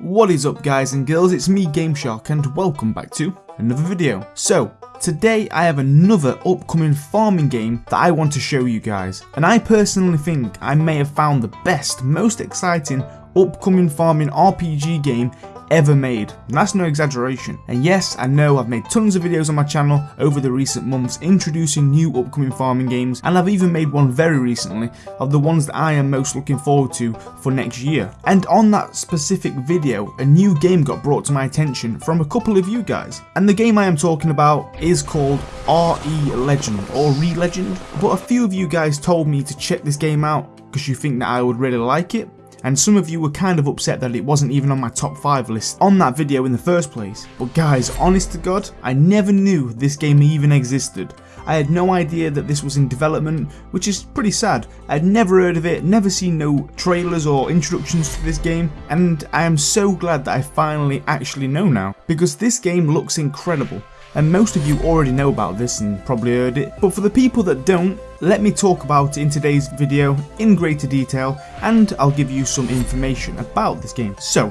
What is up guys and girls, it's me GameShark and welcome back to another video. So, today I have another upcoming farming game that I want to show you guys. And I personally think I may have found the best, most exciting upcoming farming RPG game ever made. That's no exaggeration. And yes, I know I've made tons of videos on my channel over the recent months introducing new upcoming farming games and I've even made one very recently of the ones that I am most looking forward to for next year. And on that specific video, a new game got brought to my attention from a couple of you guys. And the game I am talking about is called RE Legend or Re-Legend. But a few of you guys told me to check this game out because you think that I would really like it and some of you were kind of upset that it wasn't even on my top 5 list on that video in the first place. But guys, honest to god, I never knew this game even existed. I had no idea that this was in development, which is pretty sad. I had never heard of it, never seen no trailers or introductions to this game, and I am so glad that I finally actually know now, because this game looks incredible and most of you already know about this and probably heard it, but for the people that don't, let me talk about in today's video in greater detail and I'll give you some information about this game. So,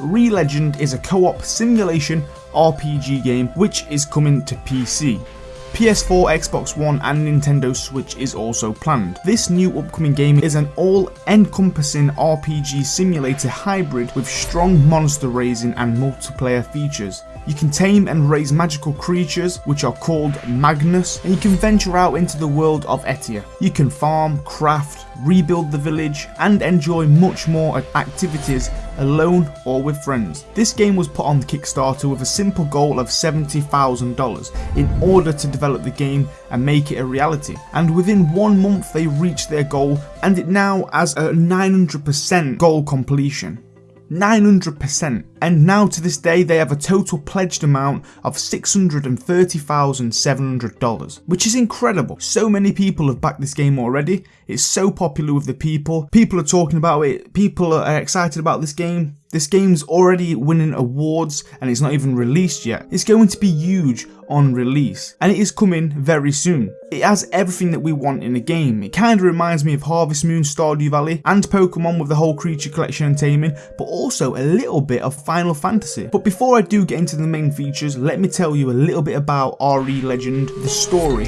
Re-Legend is a co-op simulation RPG game which is coming to PC. PS4, Xbox One and Nintendo Switch is also planned. This new upcoming game is an all-encompassing RPG simulator hybrid with strong monster raising and multiplayer features. You can tame and raise magical creatures, which are called Magnus, and you can venture out into the world of Etia. You can farm, craft, rebuild the village, and enjoy much more activities alone or with friends. This game was put on Kickstarter with a simple goal of $70,000 in order to develop the game and make it a reality. And within one month they reached their goal and it now has a 900% goal completion. 900% and now to this day they have a total pledged amount of $630,700 which is incredible. So many people have backed this game already, it's so popular with the people, people are talking about it, people are excited about this game, this game's already winning awards and it's not even released yet. It's going to be huge on release and it is coming very soon. It has everything that we want in a game. It kind of reminds me of Harvest Moon, Stardew Valley and Pokemon with the whole creature collection and taming but also a little bit of Final Fantasy. But before I do get into the main features, let me tell you a little bit about RE Legend, the story.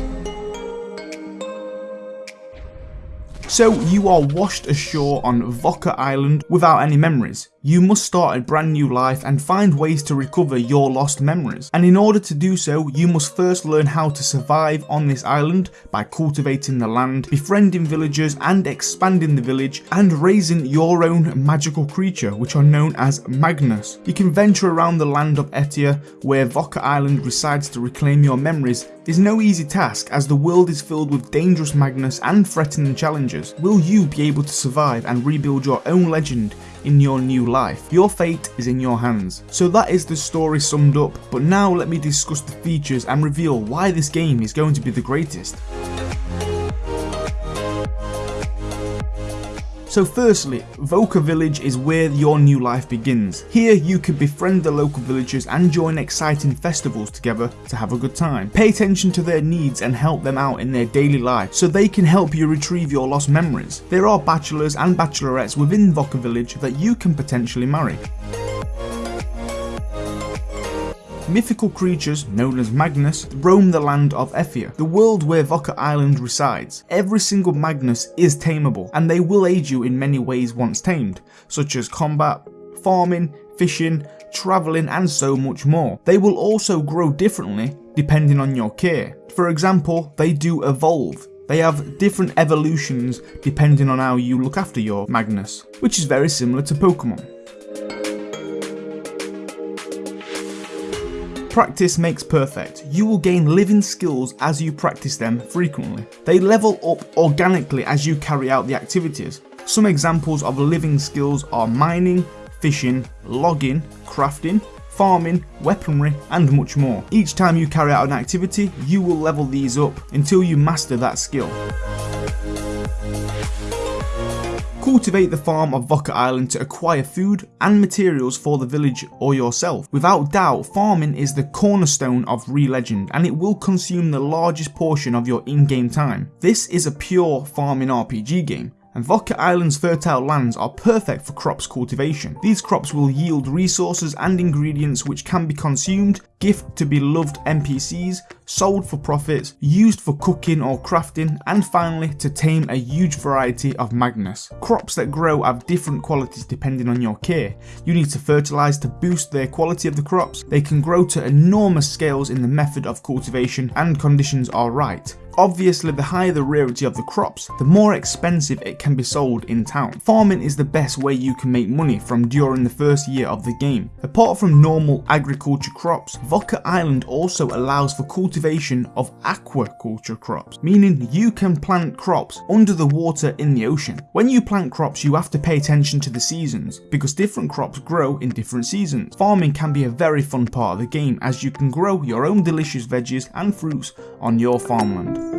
So you are washed ashore on Voka Island without any memories. You must start a brand new life and find ways to recover your lost memories. And in order to do so, you must first learn how to survive on this island by cultivating the land, befriending villagers and expanding the village, and raising your own magical creature which are known as Magnus. You can venture around the land of Etia where Voka Island resides to reclaim your memories is no easy task as the world is filled with dangerous Magnus and threatening challenges. Will you be able to survive and rebuild your own legend in your new life. Your fate is in your hands. So that is the story summed up, but now let me discuss the features and reveal why this game is going to be the greatest. So firstly, Voka Village is where your new life begins. Here you can befriend the local villagers and join exciting festivals together to have a good time. Pay attention to their needs and help them out in their daily life so they can help you retrieve your lost memories. There are bachelors and bachelorettes within Voka Village that you can potentially marry. Mythical creatures, known as Magnus, roam the land of Etia, the world where Voka Island resides. Every single Magnus is tameable, and they will aid you in many ways once tamed, such as combat, farming, fishing, travelling and so much more. They will also grow differently depending on your care. For example, they do evolve. They have different evolutions depending on how you look after your Magnus, which is very similar to Pokemon. Practice makes perfect. You will gain living skills as you practice them frequently. They level up organically as you carry out the activities. Some examples of living skills are mining, fishing, logging, crafting, farming, weaponry and much more. Each time you carry out an activity, you will level these up until you master that skill. Cultivate the farm of Voka Island to acquire food and materials for the village or yourself. Without doubt, farming is the cornerstone of Re-Legend and it will consume the largest portion of your in-game time. This is a pure farming RPG game and Voka Island's fertile lands are perfect for crops cultivation. These crops will yield resources and ingredients which can be consumed, gift to beloved NPCs, sold for profits, used for cooking or crafting, and finally to tame a huge variety of Magnus. Crops that grow have different qualities depending on your care. You need to fertilise to boost the quality of the crops. They can grow to enormous scales in the method of cultivation and conditions are right. Obviously the higher the rarity of the crops, the more expensive it can be sold in town. Farming is the best way you can make money from during the first year of the game. Apart from normal agriculture crops, Voka Island also allows for cultivation of aquaculture crops, meaning you can plant crops under the water in the ocean. When you plant crops you have to pay attention to the seasons, because different crops grow in different seasons. Farming can be a very fun part of the game as you can grow your own delicious veggies and fruits on your farmland.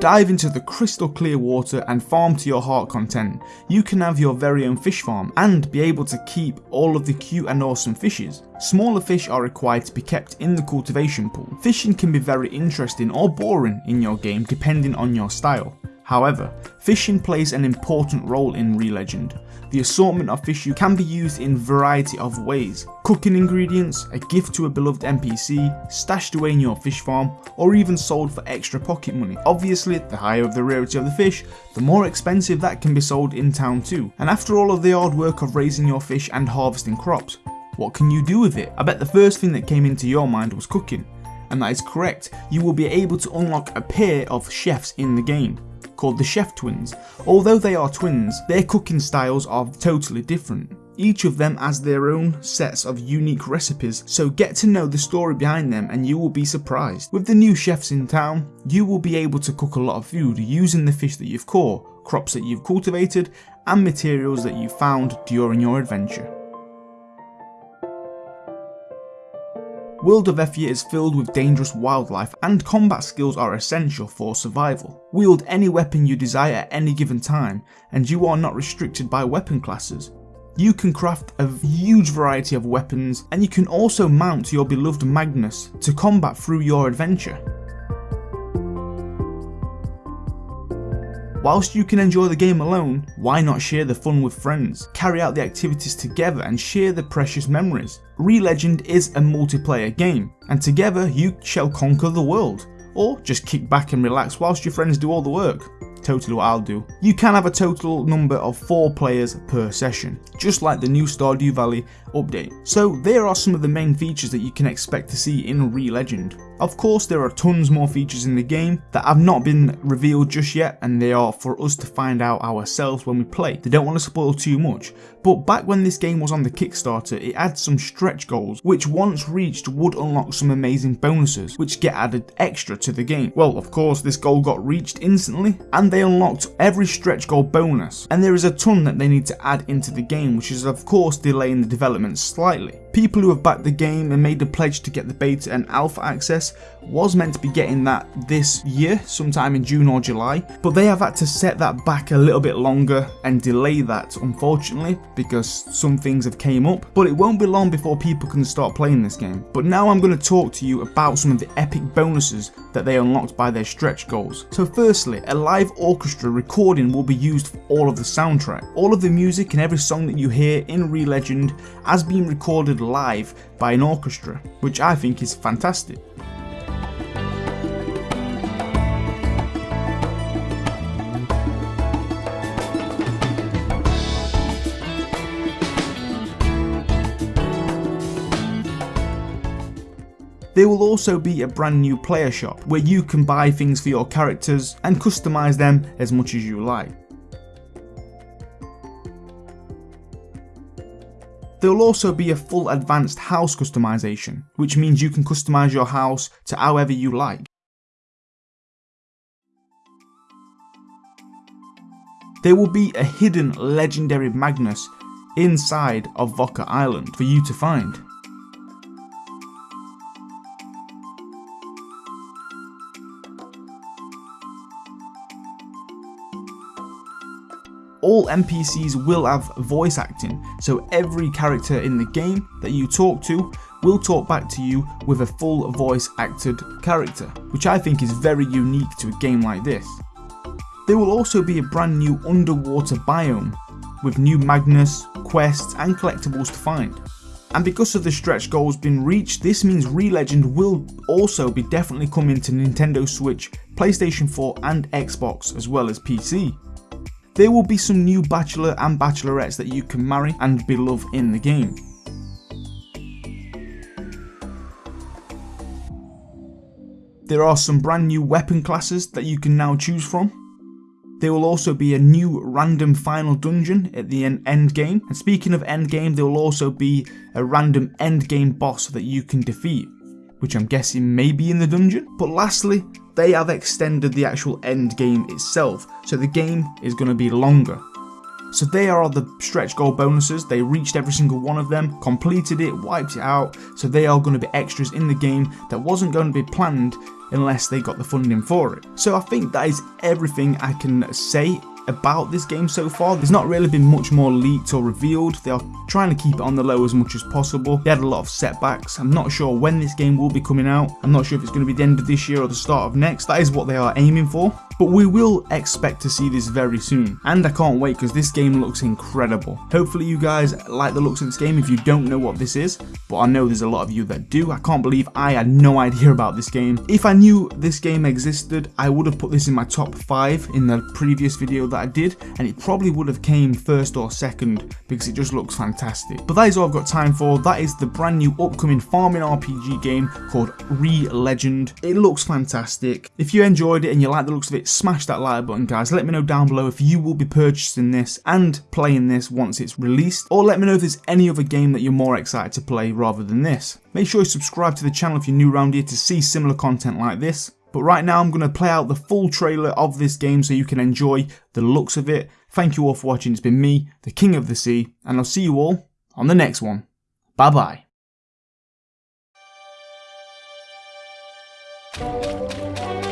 Dive into the crystal clear water and farm to your heart content. You can have your very own fish farm and be able to keep all of the cute and awesome fishes. Smaller fish are required to be kept in the cultivation pool. Fishing can be very interesting or boring in your game depending on your style. However, fishing plays an important role in Re-Legend. The assortment of fish you can be used in variety of ways. Cooking ingredients, a gift to a beloved NPC, stashed away in your fish farm, or even sold for extra pocket money. Obviously, the higher of the rarity of the fish, the more expensive that can be sold in town too. And after all of the hard work of raising your fish and harvesting crops, what can you do with it? I bet the first thing that came into your mind was cooking. And that is correct, you will be able to unlock a pair of chefs in the game called the Chef Twins. Although they are twins, their cooking styles are totally different. Each of them has their own sets of unique recipes, so get to know the story behind them and you will be surprised. With the new chefs in town, you will be able to cook a lot of food using the fish that you've caught, crops that you've cultivated, and materials that you found during your adventure. The world of Etia is filled with dangerous wildlife and combat skills are essential for survival. Wield any weapon you desire at any given time and you are not restricted by weapon classes. You can craft a huge variety of weapons and you can also mount your beloved Magnus to combat through your adventure. Whilst you can enjoy the game alone, why not share the fun with friends, carry out the activities together and share the precious memories. Re-Legend is a multiplayer game, and together you shall conquer the world, or just kick back and relax whilst your friends do all the work totally what I'll do. You can have a total number of 4 players per session, just like the new Stardew Valley update. So there are some of the main features that you can expect to see in Re-Legend. Of course there are tons more features in the game that have not been revealed just yet and they are for us to find out ourselves when we play. They don't want to spoil too much, but back when this game was on the Kickstarter it had some stretch goals which once reached would unlock some amazing bonuses which get added extra to the game. Well of course this goal got reached instantly and they unlocked every stretch goal bonus and there is a ton that they need to add into the game which is of course delaying the development slightly. People who have backed the game and made the pledge to get the beta and alpha access was meant to be getting that this year, sometime in June or July, but they have had to set that back a little bit longer and delay that unfortunately because some things have came up, but it won't be long before people can start playing this game. But now I'm going to talk to you about some of the epic bonuses that they unlocked by their stretch goals. So firstly, a live orchestra recording will be used for all of the soundtrack. All of the music and every song that you hear in Re-Legend has been recorded live by an orchestra, which I think is fantastic. There will also be a brand new player shop where you can buy things for your characters and customise them as much as you like. There will also be a full advanced house customization, which means you can customize your house to however you like. There will be a hidden legendary Magnus inside of Voka Island for you to find. All NPCs will have voice acting, so every character in the game that you talk to will talk back to you with a full voice acted character, which I think is very unique to a game like this. There will also be a brand new underwater biome with new Magnus, quests and collectibles to find. And because of the stretch goals being reached, this means Re-Legend will also be definitely coming to Nintendo Switch, PlayStation 4 and Xbox as well as PC. There will be some new bachelor and bachelorettes that you can marry and be beloved in the game. There are some brand new weapon classes that you can now choose from. There will also be a new random final dungeon at the end game. And speaking of end game, there will also be a random end game boss that you can defeat, which I'm guessing may be in the dungeon. But lastly, they have extended the actual end game itself, so the game is going to be longer. So they are the stretch goal bonuses, they reached every single one of them, completed it, wiped it out, so they are going to be extras in the game that wasn't going to be planned unless they got the funding for it. So I think that is everything I can say about this game so far. There's not really been much more leaked or revealed. They are trying to keep it on the low as much as possible. They had a lot of setbacks. I'm not sure when this game will be coming out. I'm not sure if it's going to be the end of this year or the start of next. That is what they are aiming for. But we will expect to see this very soon. And I can't wait because this game looks incredible. Hopefully you guys like the looks of this game if you don't know what this is. But I know there's a lot of you that do. I can't believe I had no idea about this game. If I knew this game existed, I would have put this in my top 5 in the previous video that I did. And it probably would have came first or second because it just looks fantastic. But that is all I've got time for. That is the brand new upcoming farming RPG game called Re-Legend. It looks fantastic. If you enjoyed it and you like the looks of it, smash that like button guys. Let me know down below if you will be purchasing this and playing this once it's released or let me know if there's any other game that you're more excited to play rather than this. Make sure you subscribe to the channel if you're new around here to see similar content like this. But right now I'm going to play out the full trailer of this game so you can enjoy the looks of it. Thank you all for watching. It's been me, the King of the Sea, and I'll see you all on the next one. Bye bye. Thank you.